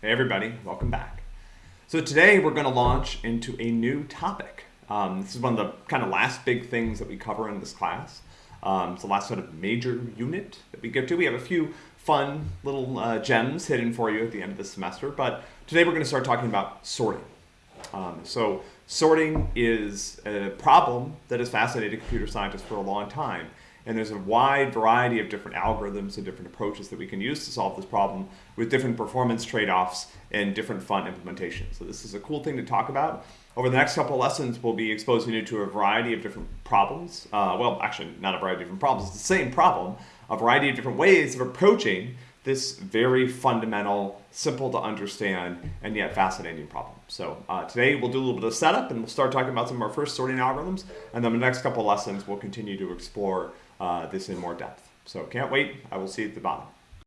Hey everybody, welcome back. So today we're going to launch into a new topic. Um, this is one of the kind of last big things that we cover in this class. Um, it's the last sort of major unit that we get to. We have a few fun little uh, gems hidden for you at the end of the semester, but today we're going to start talking about sorting. Um, so sorting is a problem that has fascinated computer scientists for a long time. And there's a wide variety of different algorithms and different approaches that we can use to solve this problem with different performance trade-offs and different fun implementations. So this is a cool thing to talk about. Over the next couple of lessons, we'll be exposing you to a variety of different problems. Uh, well, actually, not a variety of different problems. It's the same problem, a variety of different ways of approaching this very fundamental, simple to understand, and yet fascinating problem. So uh, today we'll do a little bit of setup and we'll start talking about some of our first sorting algorithms. And then the next couple lessons, we'll continue to explore uh, this in more depth. So can't wait. I will see you at the bottom.